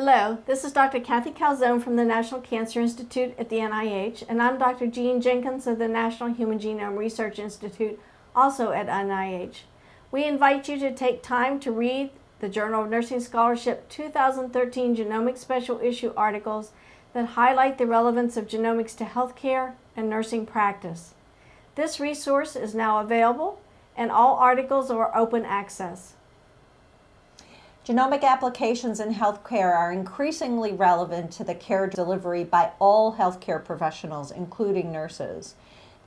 Hello, this is Dr. Kathy Calzone from the National Cancer Institute at the NIH, and I'm Dr. Jean Jenkins of the National Human Genome Research Institute, also at NIH. We invite you to take time to read the Journal of Nursing Scholarship 2013 Genomic Special Issue articles that highlight the relevance of genomics to healthcare and nursing practice. This resource is now available and all articles are open access. Genomic applications in healthcare are increasingly relevant to the care delivery by all healthcare professionals, including nurses.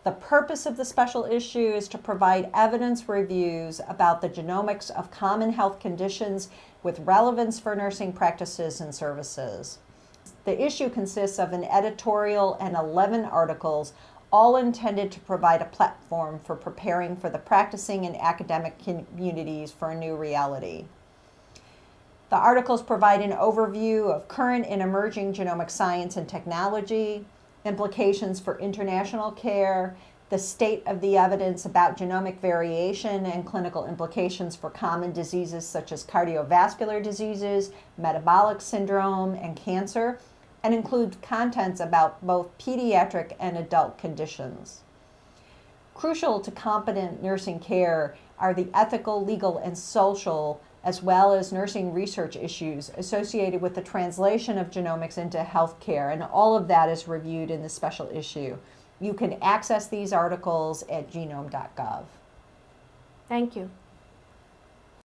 The purpose of the special issue is to provide evidence reviews about the genomics of common health conditions with relevance for nursing practices and services. The issue consists of an editorial and 11 articles, all intended to provide a platform for preparing for the practicing and academic communities for a new reality. The articles provide an overview of current and emerging genomic science and technology, implications for international care, the state of the evidence about genomic variation and clinical implications for common diseases such as cardiovascular diseases, metabolic syndrome, and cancer, and include contents about both pediatric and adult conditions. Crucial to competent nursing care are the ethical, legal, and social as well as nursing research issues associated with the translation of genomics into healthcare, and all of that is reviewed in the special issue. You can access these articles at genome.gov. Thank you.